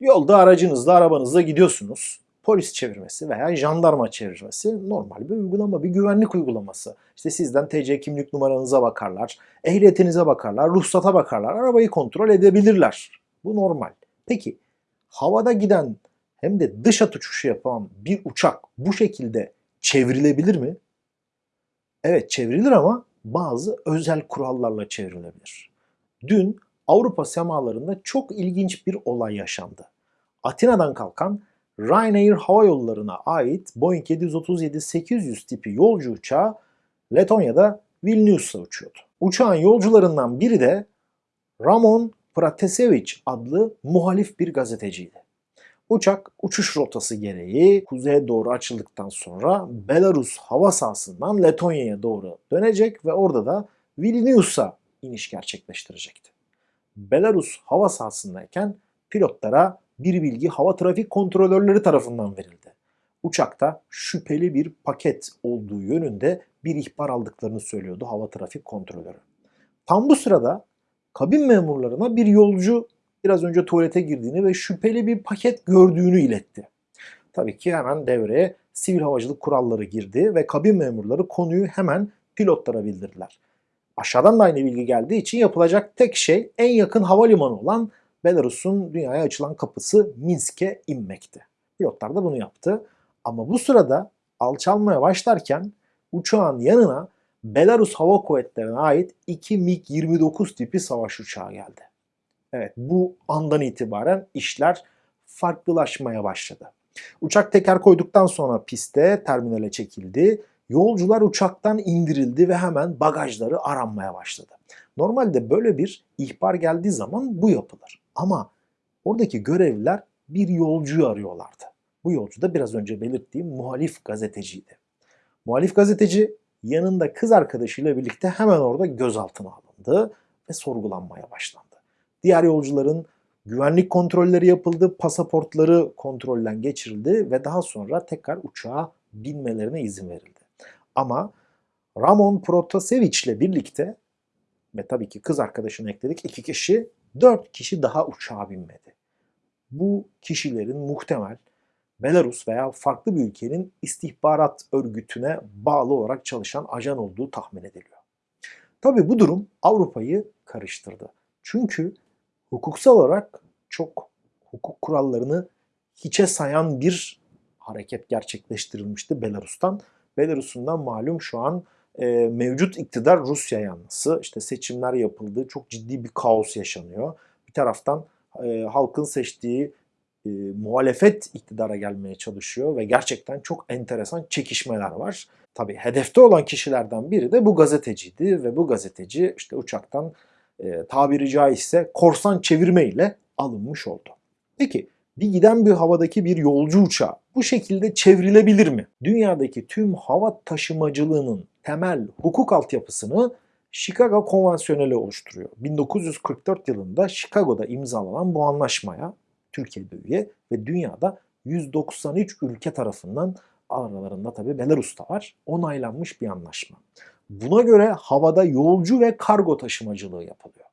Yolda aracınızla, arabanızla gidiyorsunuz. Polis çevirmesi veya jandarma çevirmesi normal bir uygulama, bir güvenlik uygulaması. İşte sizden TC kimlik numaranıza bakarlar, ehliyetinize bakarlar, ruhsata bakarlar, arabayı kontrol edebilirler. Bu normal. Peki havada giden hem de dış at uçuşu yapan bir uçak bu şekilde çevrilebilir mi? Evet çevrilir ama bazı özel kurallarla çevrilebilir. Dün Avrupa semalarında çok ilginç bir olay yaşandı. Atina'dan kalkan Ryanair Hava Yolları'na ait Boeing 737-800 tipi yolcu uçağı Letonya'da Vilnius'a uçuyordu. Uçağın yolcularından biri de Ramon Pratasevich adlı muhalif bir gazeteciydi. Uçak uçuş rotası gereği kuzeye doğru açıldıktan sonra Belarus hava sahasından Letonya'ya doğru dönecek ve orada da Vilnius'a iniş gerçekleştirecekti. Belarus hava sahasındayken pilotlara bir bilgi hava trafik kontrolörleri tarafından verildi. Uçakta şüpheli bir paket olduğu yönünde bir ihbar aldıklarını söylüyordu hava trafik kontrolörü. Tam bu sırada kabin memurlarına bir yolcu biraz önce tuvalete girdiğini ve şüpheli bir paket gördüğünü iletti. Tabii ki hemen devreye sivil havacılık kuralları girdi ve kabin memurları konuyu hemen pilotlara bildirdiler. Aşağıdan da aynı bilgi geldiği için yapılacak tek şey en yakın havalimanı olan Belarus'un dünyaya açılan kapısı Minsk'e inmekti. Pilotlar da bunu yaptı. Ama bu sırada alçalmaya başlarken uçağın yanına Belarus Hava Kuvvetleri'ne ait 2 MiG-29 tipi savaş uçağı geldi. Evet bu andan itibaren işler farklılaşmaya başladı. Uçak teker koyduktan sonra piste terminale çekildi. Yolcular uçaktan indirildi ve hemen bagajları aranmaya başladı. Normalde böyle bir ihbar geldiği zaman bu yapılır. Ama oradaki görevliler bir yolcuyu arıyorlardı. Bu yolcu da biraz önce belirttiğim muhalif gazeteciydi. Muhalif gazeteci yanında kız arkadaşıyla birlikte hemen orada gözaltına alındı ve sorgulanmaya başlandı. Diğer yolcuların güvenlik kontrolleri yapıldı, pasaportları kontrolden geçirildi ve daha sonra tekrar uçağa binmelerine izin verildi. Ama Ramon Protasevich ile birlikte ve tabii ki kız arkadaşını ekledik iki kişi, dört kişi daha uçağa binmedi. Bu kişilerin muhtemel Belarus veya farklı bir ülkenin istihbarat örgütüne bağlı olarak çalışan ajan olduğu tahmin ediliyor. Tabii bu durum Avrupa'yı karıştırdı. Çünkü hukuksal olarak çok hukuk kurallarını hiçe sayan bir hareket gerçekleştirilmişti Belarus'tan. Belarus'un da malum şu an e, mevcut iktidar Rusya yanlısı. İşte seçimler yapıldı, çok ciddi bir kaos yaşanıyor. Bir taraftan e, halkın seçtiği e, muhalefet iktidara gelmeye çalışıyor ve gerçekten çok enteresan çekişmeler var. Tabii hedefte olan kişilerden biri de bu gazeteciydi ve bu gazeteci işte uçaktan e, tabiri caizse korsan çevirme ile alınmış oldu. Peki bir giden bir havadaki bir yolcu uçağı bu şekilde çevrilebilir mi? Dünyadaki tüm hava taşımacılığının temel hukuk altyapısını Chicago Konvansiyoneli oluşturuyor. 1944 yılında Chicago'da imzalanan bu anlaşmaya Türkiye'de üye ve dünyada 193 ülke tarafından aralarında tabi Belarus da var onaylanmış bir anlaşma. Buna göre havada yolcu ve kargo taşımacılığı yapılıyor.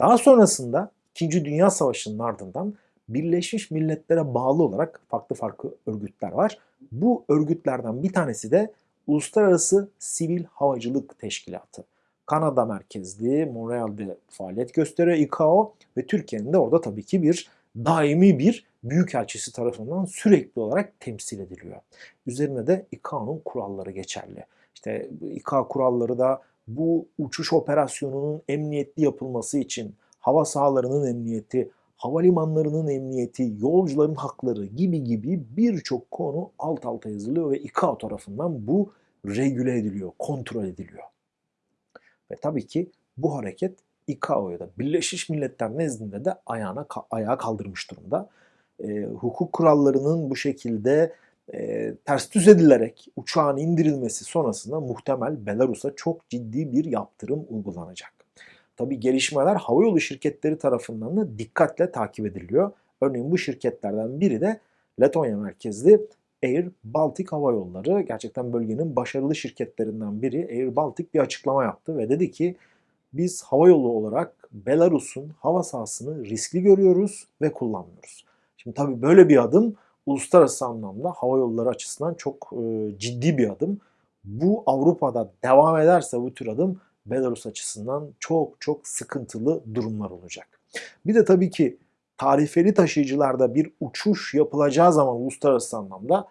Daha sonrasında 2. Dünya Savaşı'nın ardından Birleşmiş Milletler'e bağlı olarak farklı farklı örgütler var. Bu örgütlerden bir tanesi de Uluslararası Sivil Havacılık Teşkilatı. Kanada merkezli, Montreal'de faaliyet gösteriyor ICAO ve Türkiye'nin de orada tabii ki bir daimi bir büyükelçisi tarafından sürekli olarak temsil ediliyor. Üzerine de ICAO'nun kuralları geçerli. İşte İKA kuralları da bu uçuş operasyonunun emniyetli yapılması için hava sahalarının emniyeti, havalimanlarının emniyeti, yolcuların hakları gibi gibi birçok konu alt alta yazılıyor ve ICAO tarafından bu regüle ediliyor, kontrol ediliyor. Ve tabii ki bu hareket ICAO'ya da Birleşmiş Milletler nezdinde de ayağına ayağa kaldırmış durumda. E, hukuk kurallarının bu şekilde e, ters düz edilerek uçağın indirilmesi sonrasında muhtemel Belarus'a çok ciddi bir yaptırım uygulanacak. Tabi gelişmeler havayolu şirketleri tarafından da dikkatle takip ediliyor. Örneğin bu şirketlerden biri de Letonya merkezli Air Baltic Hava Yolları. Gerçekten bölgenin başarılı şirketlerinden biri Air Baltic bir açıklama yaptı ve dedi ki biz havayolu olarak Belarus'un hava sahasını riskli görüyoruz ve kullanmıyoruz. Şimdi tabii böyle bir adım uluslararası anlamda hava yolları açısından çok e, ciddi bir adım. Bu Avrupa'da devam ederse bu tür adım Belarus açısından çok çok sıkıntılı durumlar olacak. Bir de tabii ki tarifeli taşıyıcılarda bir uçuş yapılacağı zaman uluslararası anlamda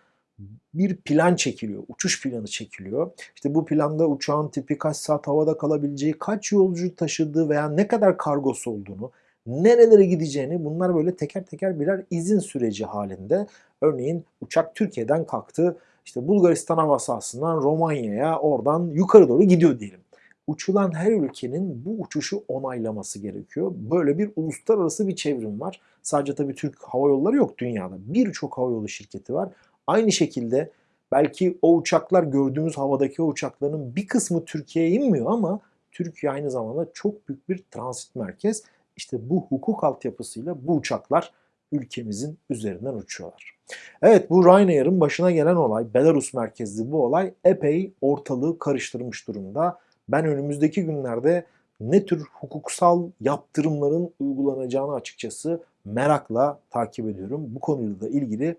bir plan çekiliyor. Uçuş planı çekiliyor. İşte bu planda uçağın tipi kaç saat havada kalabileceği, kaç yolcu taşıdığı veya ne kadar kargosu olduğunu, nerelere gideceğini bunlar böyle teker teker birer izin süreci halinde. Örneğin uçak Türkiye'den kalktı. İşte Bulgaristan hava sahasından Romanya'ya oradan yukarı doğru gidiyor diyelim. Uçulan her ülkenin bu uçuşu onaylaması gerekiyor. Böyle bir uluslararası bir çevrim var. Sadece tabii Türk Hava Yolları yok dünyada. Birçok havayolu şirketi var. Aynı şekilde belki o uçaklar gördüğümüz havadaki uçakların bir kısmı Türkiye'ye inmiyor ama Türkiye aynı zamanda çok büyük bir transit merkez. İşte bu hukuk altyapısıyla bu uçaklar ülkemizin üzerinden uçuyorlar. Evet bu Ryanair'ın başına gelen olay, Belarus merkezli bu olay epey ortalığı karıştırmış durumda. Ben önümüzdeki günlerde ne tür hukuksal yaptırımların uygulanacağını açıkçası merakla takip ediyorum. Bu konuyla da ilgili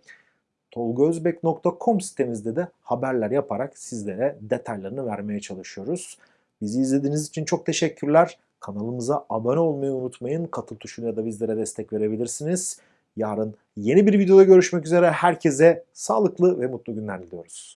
tolgozbek.com sitemizde de haberler yaparak sizlere detaylarını vermeye çalışıyoruz. Bizi izlediğiniz için çok teşekkürler. Kanalımıza abone olmayı unutmayın. Katıl tuşuna da bizlere destek verebilirsiniz. Yarın yeni bir videoda görüşmek üzere. Herkese sağlıklı ve mutlu günler diliyoruz.